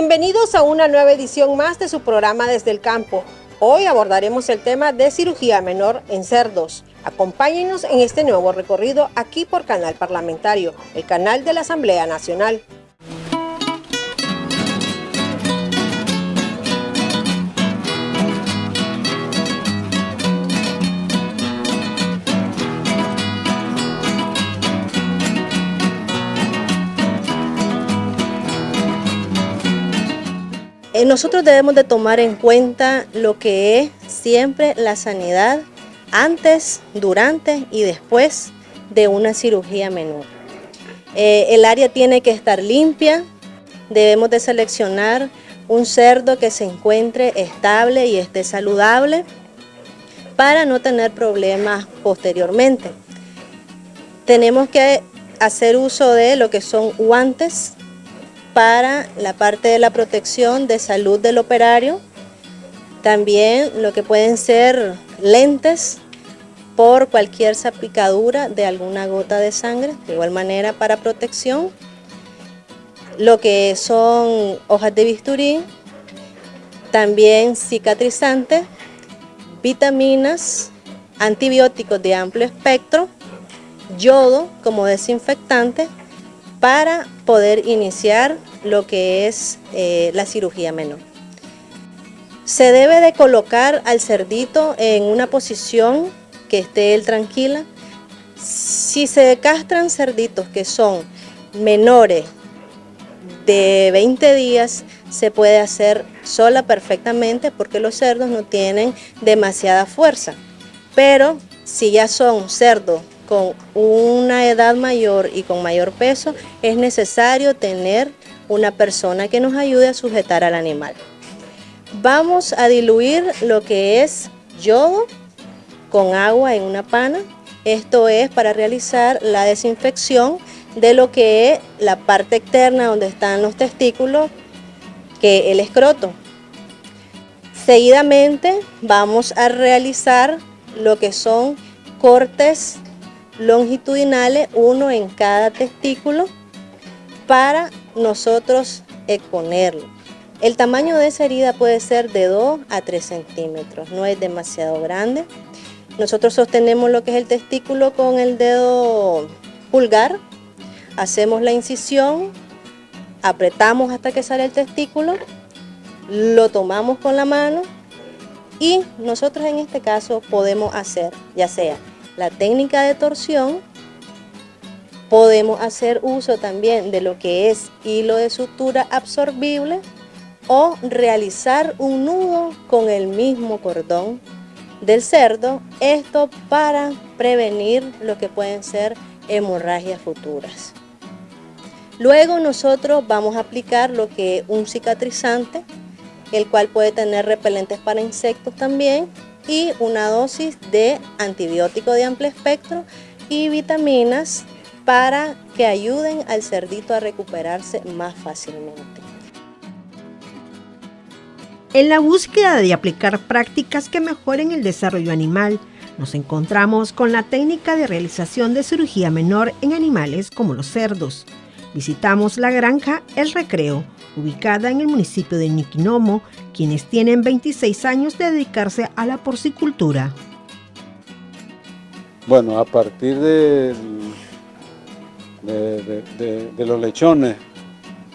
Bienvenidos a una nueva edición más de su programa Desde el Campo. Hoy abordaremos el tema de cirugía menor en cerdos. Acompáñenos en este nuevo recorrido aquí por Canal Parlamentario, el canal de la Asamblea Nacional. Nosotros debemos de tomar en cuenta lo que es siempre la sanidad antes, durante y después de una cirugía menor. Eh, el área tiene que estar limpia, debemos de seleccionar un cerdo que se encuentre estable y esté saludable para no tener problemas posteriormente. Tenemos que hacer uso de lo que son guantes para la parte de la protección de salud del operario, también lo que pueden ser lentes por cualquier salpicadura de alguna gota de sangre, de igual manera para protección, lo que son hojas de bisturí, también cicatrizantes, vitaminas, antibióticos de amplio espectro, yodo como desinfectante para poder iniciar lo que es eh, la cirugía menor. Se debe de colocar al cerdito en una posición que esté él tranquila. Si se castran cerditos que son menores de 20 días, se puede hacer sola perfectamente porque los cerdos no tienen demasiada fuerza. Pero si ya son cerdos con una edad mayor y con mayor peso, es necesario tener una persona que nos ayude a sujetar al animal. Vamos a diluir lo que es yodo con agua en una pana. Esto es para realizar la desinfección de lo que es la parte externa donde están los testículos, que el escroto. Seguidamente vamos a realizar lo que son cortes longitudinales, uno en cada testículo, para nosotros exponerlo. El tamaño de esa herida puede ser de 2 a 3 centímetros, no es demasiado grande. Nosotros sostenemos lo que es el testículo con el dedo pulgar, hacemos la incisión, apretamos hasta que sale el testículo, lo tomamos con la mano y nosotros en este caso podemos hacer ya sea la técnica de torsión Podemos hacer uso también de lo que es hilo de sutura absorbible o realizar un nudo con el mismo cordón del cerdo, esto para prevenir lo que pueden ser hemorragias futuras. Luego nosotros vamos a aplicar lo que es un cicatrizante, el cual puede tener repelentes para insectos también y una dosis de antibiótico de amplio espectro y vitaminas para que ayuden al cerdito a recuperarse más fácilmente. En la búsqueda de aplicar prácticas que mejoren el desarrollo animal, nos encontramos con la técnica de realización de cirugía menor en animales como los cerdos. Visitamos la granja El Recreo, ubicada en el municipio de Niquinomo, quienes tienen 26 años de dedicarse a la porcicultura. Bueno, a partir del de, los lechones,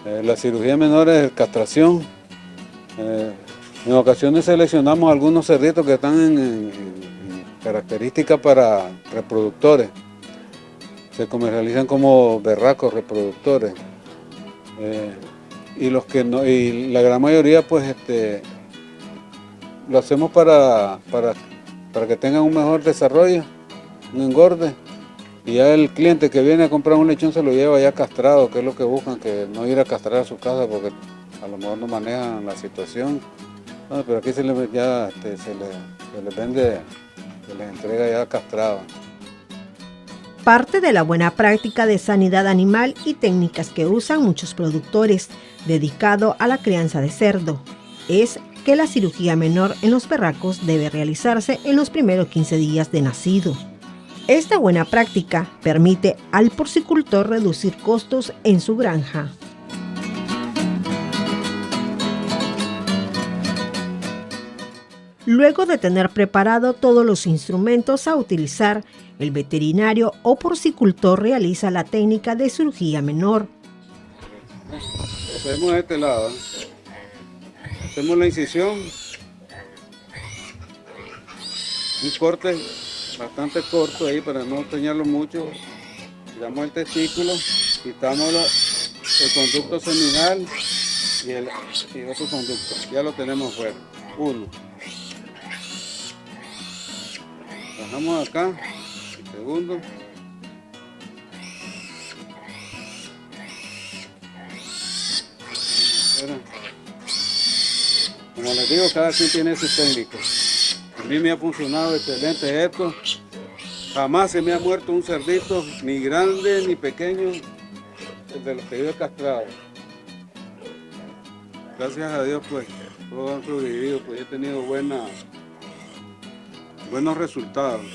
eh, la cirugía menor es castración. Eh, en ocasiones seleccionamos algunos cerditos que están en, características para reproductores. Se comercializan como berracos reproductores. Eh, y los que no, y la gran mayoría pues este lo hacemos para, para, para que tengan un mejor desarrollo, un engorde y ya el cliente que viene a comprar un lechón se lo lleva ya castrado, que es lo que buscan, que no ir a castrar a su casa porque a lo mejor no manejan la situación. pero aquí se le, ya este, se, le, vende, se les entrega ya castrado. Parte de la buena práctica de sanidad animal y técnicas que usan muchos productores dedicado a la crianza de cerdo es que la cirugía menor en los perracos debe realizarse en los primeros 15 días de nacido. Esta buena práctica permite al porcicultor reducir costos en su granja. Luego de tener preparado todos los instrumentos a utilizar, el veterinario o porcicultor realiza la técnica de cirugía menor. Hacemos este lado. Hacemos la incisión. Un corte bastante corto ahí para no dañarlo mucho. Damos el testículo, quitamos el conducto seminal y, el, y otro conducto. Ya lo tenemos fuera. Uno. Bajamos acá. Segundo. Como les digo, cada quien tiene sus técnicos. A mí me ha funcionado excelente esto. Jamás se me ha muerto un cerdito, ni grande ni pequeño, de los que yo he castrado. Gracias a Dios, pues, todos han sobrevivido, pues he tenido buena, buenos resultados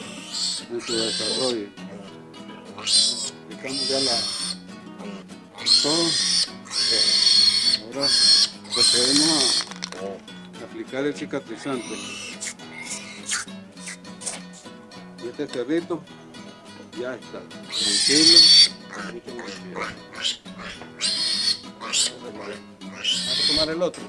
en su desarrollo. Aplicamos ya la, todo. Ahora procedemos a aplicar el cicatrizante. Y este cerdito ya está, tranquilo, Vamos a tomar el otro.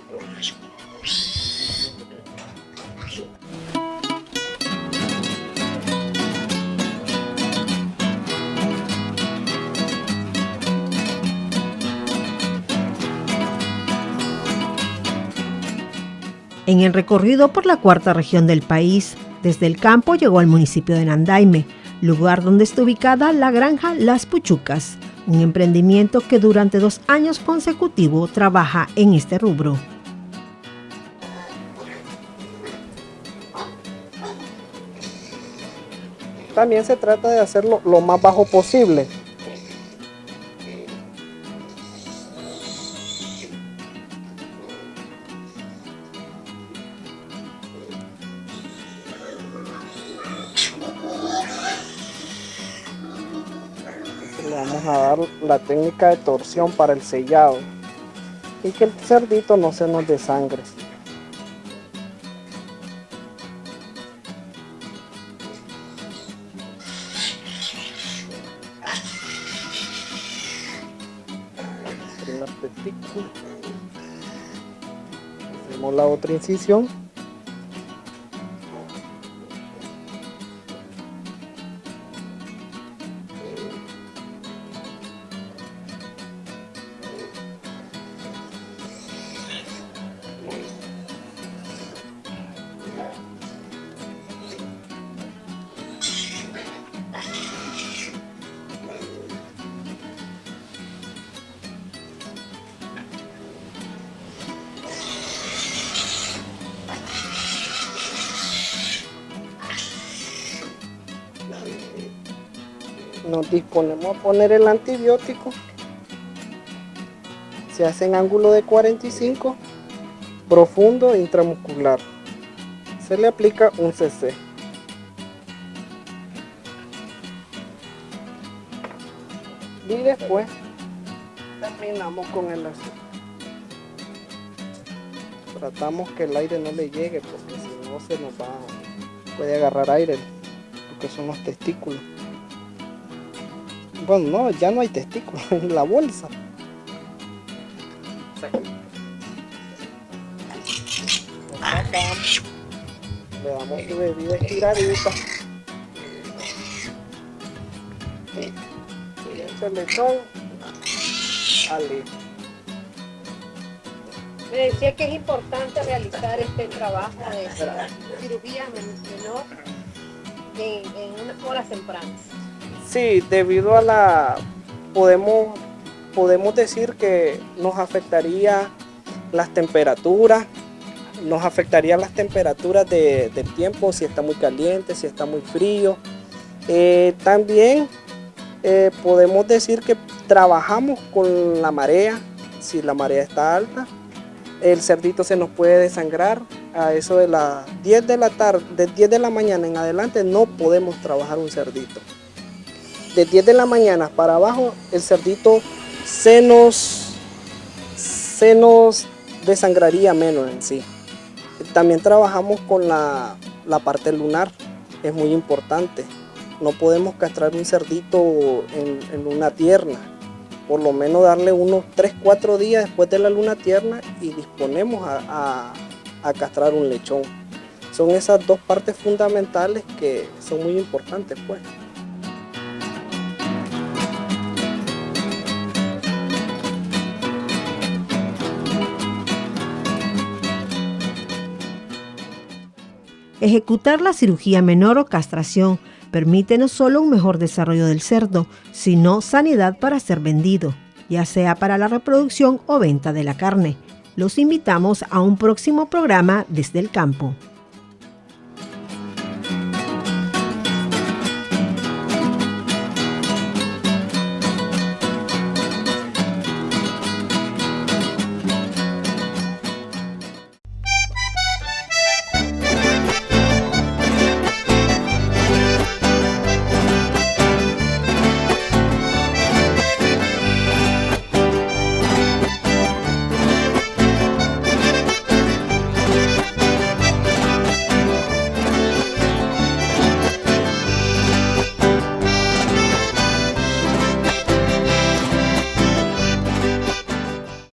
En el recorrido por la cuarta región del país, desde el campo llegó al municipio de Nandaime, lugar donde está ubicada la granja Las Puchucas, un emprendimiento que durante dos años consecutivos trabaja en este rubro. También se trata de hacerlo lo más bajo posible, vamos a dar la técnica de torsión para el sellado y que el cerdito no se nos desangre. Hacemos la otra incisión nos disponemos a poner el antibiótico. Se hace en ángulo de 45, profundo intramuscular. Se le aplica un cc. Y después terminamos con el azúcar. Tratamos que el aire no le llegue porque si no se nos va, puede agarrar aire, porque son los testículos. Bueno, no, ya no hay testículos en la bolsa. Le damos su bebida estiradita. Y ese lechón al Me decía que es importante realizar este trabajo de cirugía menor en, en unas horas tempranas. Sí, debido a la... Podemos, podemos decir que nos afectaría las temperaturas, nos afectaría las temperaturas de- del tiempo, si está muy caliente, si está muy frío. Eh, también eh, podemos decir que trabajamos con la marea, si la marea está alta, el cerdito se nos puede desangrar a eso de las 10 de la tarde, de 10 de la mañana en adelante no podemos trabajar un cerdito. De 10 de la mañana para abajo el cerdito se nos, se nos desangraría menos en sí. También trabajamos con la, parte lunar, es muy importante. No podemos castrar un cerdito en, luna tierna, por lo menos darle unos 3-4 días después de la luna tierna y disponemos a, a castrar un lechón. Son esas dos partes fundamentales que son muy importantes pues. Ejecutar la cirugía menor o castración permite no solo un mejor desarrollo del cerdo, sino sanidad para ser vendido, ya sea para la reproducción o venta de la carne. Los invitamos a un próximo programa desde el campo.